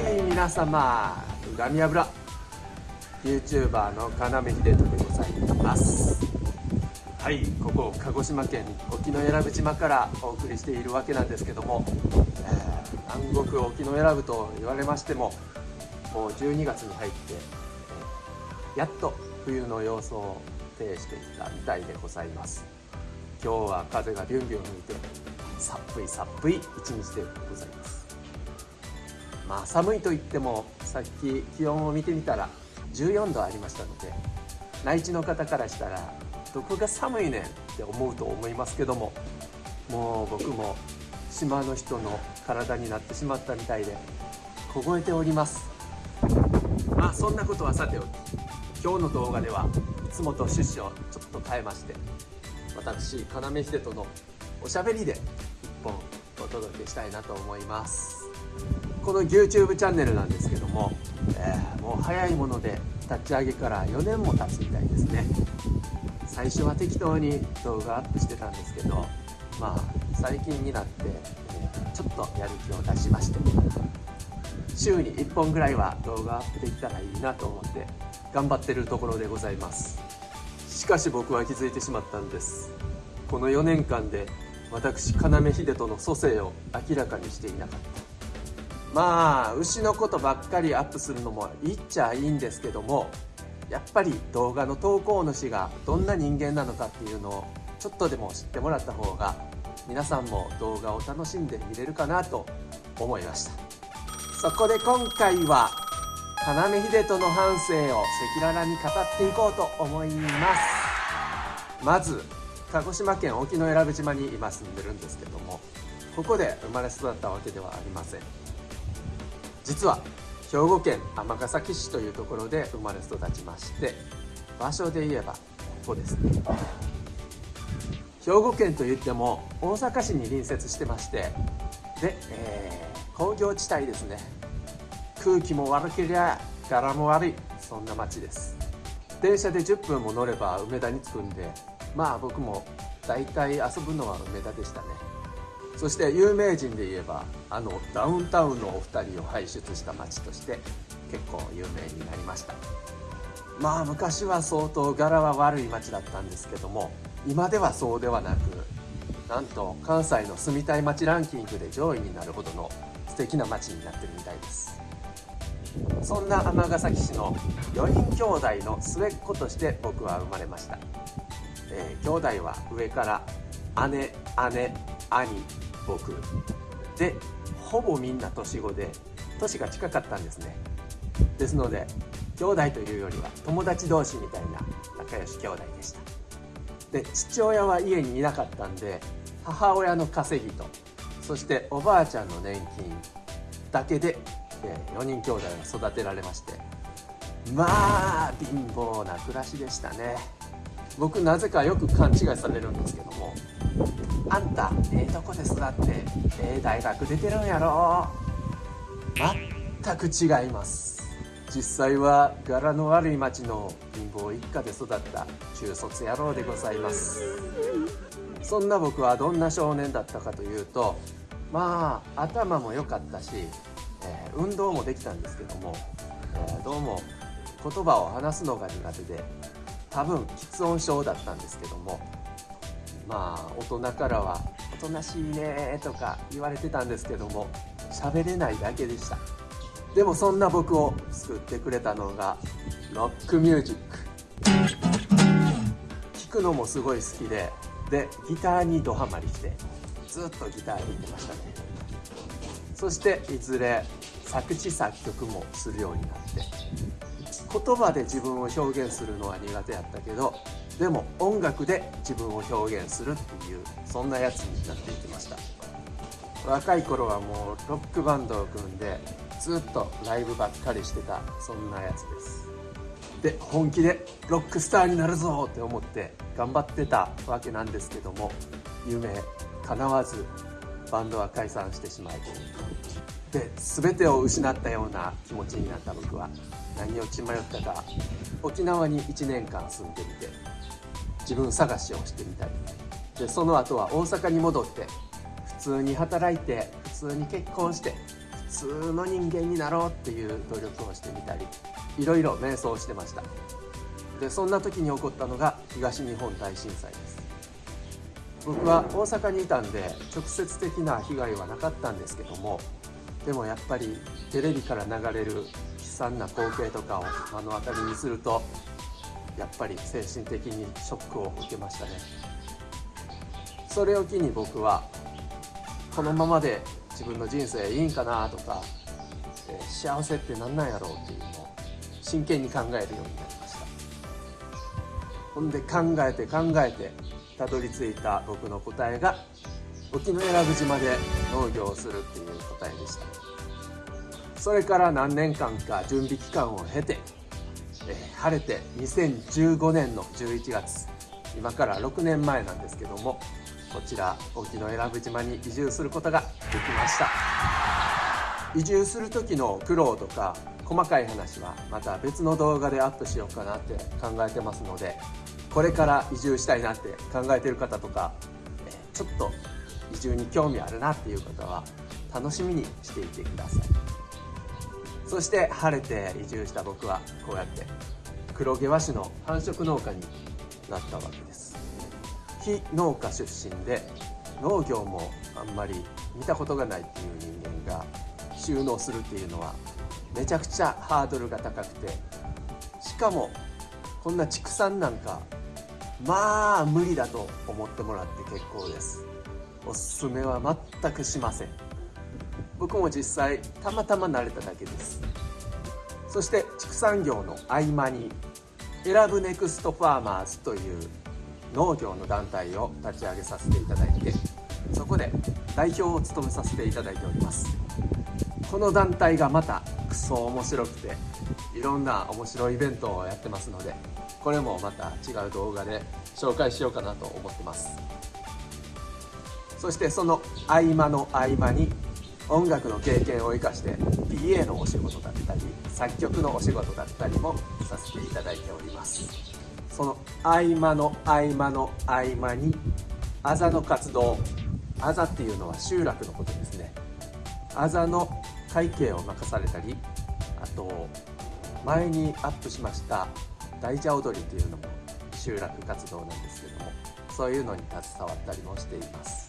はい皆様恨み油。YouTuber の要秀人でございます。はいここ鹿児島県沖永良部島からお送りしているわけなんですけども、えー、南国沖永良部と言われましてももう12月に入って、えー、やっと冬の様相を呈していたみたいでございます。今日は風がビュンビュン吹いてさっぷいさっぷい一日でございます。まあ寒いと言ってもさっき気温を見てみたら14度ありましたので内地の方からしたらどこが寒いねんって思うと思いますけどももう僕も島の人の体になってしまったみたいで凍えております。まあそんなことはさておき今日の動画ではいつもと趣旨をちょっと変えまして私要秀人のおしゃべりで一本お届けしたいなと思います。この YouTube チャンネルなんですけども、えー、もう早いもので立ち上げから4年も経つみたいですね。最初は適当に動画アップしてたんですけどまあ最近になって、えちょっとやる気を出しまして。週に1本ぐらいは動画アップできたらいいなと思って頑張ってるところでございます。しかし僕は気づいてしまったんです。この4年間で私要秀人の蘇生を明らかにしていなかった。まあ牛のことばっかりアップするのもいっちゃいいんですけどもやっぱり動画の投稿主がどんな人間なのかっていうのをちょっとでも知ってもらった方が皆さんも動画を楽しんで見れるかなと思いました。そこで今回は要秀人の半生を赤裸々に語っていこうと思います。まず鹿児島県沖永良部島に今住んでるんですけどもここで生まれ育ったわけではありません。実は兵庫県尼崎市というところで生まれ育ちまして場所で言えばここですね。兵庫県といっても大阪市に隣接してましてで、えー、工業地帯ですね。空気も悪けりゃ柄も悪いそんな街です。電車で10分も乗れば梅田に着くんでまあ僕も大体遊ぶのは梅田でしたね。そして有名人で言えばあのダウンタウンのお二人を輩出した街として結構有名になりました。まあ昔は相当柄は悪い街だったんですけども今ではそうではなくなんと関西の住みたい街ランキングで上位になるほどの素敵な街になってるみたいです。そんな尼崎市の4人兄弟の末っ子として僕は生まれました、えー、兄弟は上から姉姉兄僕。でほぼみんな年子で年が近かったんですね。ですので兄弟というよりは友達同士みたいな仲良し兄弟でした。で父親は家にいなかったんで母親の稼ぎとそしておばあちゃんの年金だけで4人兄弟が育てられましてまあ貧乏な暮らしでしたね。僕なぜかよく勘違いされるんですけどもあんたええとこで育ってええ大学出てるんやろ？全く違います。実際は柄の悪い町の貧乏一家で育った中卒野郎でございます。そんな僕はどんな少年だったかというとまあ頭も良かったし、えー、運動もできたんですけども、えー、どうも言葉を話すのが苦手で多分喫音症だったんですけどもまあ大人からは「おとなしいね」とか言われてたんですけども喋れないだけでした。でもそんな僕を救ってくれたのがロックミュージック。聴くのもすごい好きででギターにドハマりしてずっとギター弾いてましたね。そしていずれ作詞作曲もするようになって言葉で自分を表現するのは苦手やったけどでも音楽で自分を表現するっていうそんなやつになっていきました。若い頃はもうロックバンドを組んでずっとライブばっかりしてたそんなやつです。で本気でロックスターになるぞって思って頑張ってたわけなんですけども夢叶わずバンドは解散してしまいで全てを失ったような気持ちになった僕は何を血迷ったか沖縄に1年間住んでみて自分探しをしてみたり。でその後は大阪に戻って普通に働いて普通に結婚して普通の人間になろうっていう努力をしてみたり。いろいろ瞑想してました。でそんな時に起こったのが東日本大震災です。僕は大阪にいたんで直接的な被害はなかったんですけどもでもやっぱりテレビから流れる惨な光景とかを目の当たりにするとやっぱり精神的にショックを受けましたね。それを機に僕はこのままで自分の人生いいんかなとか、え、幸せって何なんやろうっていうのを真剣に考えるようになりました。ほんで考えて考えてたどり着いた僕の答えが沖永良部島で農業をするっていう答えでした。それから何年間か準備期間を経て、えー、晴れて2015年の11月今から6年前なんですけどもこちら沖永良部島に移住することができました。移住する時の苦労とか細かい話はまた別の動画でアップしようかなって考えてますのでこれから移住したいなって考えてる方とかちょっと移住に興味あるなっていう方は楽しみにしていてください。そして晴れて移住した僕はこうやって黒毛和種の繁殖農家になったわけです。非農家出身で農業もあんまり見たことがないっていう人間が収納するっていうのはめちゃくちゃハードルが高くてしかもこんな畜産なんかまあ無理だと思ってもらって結構です。おすすめは全くしません。僕も実際たまたま慣れただけです。そして畜産業の合間に選ぶネクストファーマーズという農業の団体を立ち上げさせていただいてそこで代表を務めさせていただいております。この団体がまたクソ面白くていろんな面白いイベントをやってますのでこれもまた違う動画で紹介しようかなと思ってます。そしてその合間の合間に音楽の経験を生かして PA のお仕事だったり作曲のお仕事だったりもさせていただいております。その合間の合間の合間にあざの活動あざっていうのは集落のことですね。あざの会計を任されたりあと前にアップしました大蛇踊りというのも集落活動なんですけどもそういうのに携わったりもしています。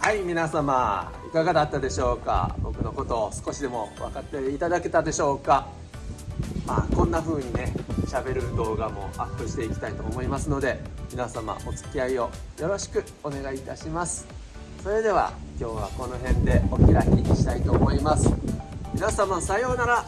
はい皆様いかがだったでしょうか？僕のことを少しでも分かっていただけたでしょうか？まあこんな風にね喋る動画もアップしていきたいと思いますので皆様お付き合いをよろしくお願いいたします。それでは今日はこの辺でお開きにしたいと思います。皆様さようなら。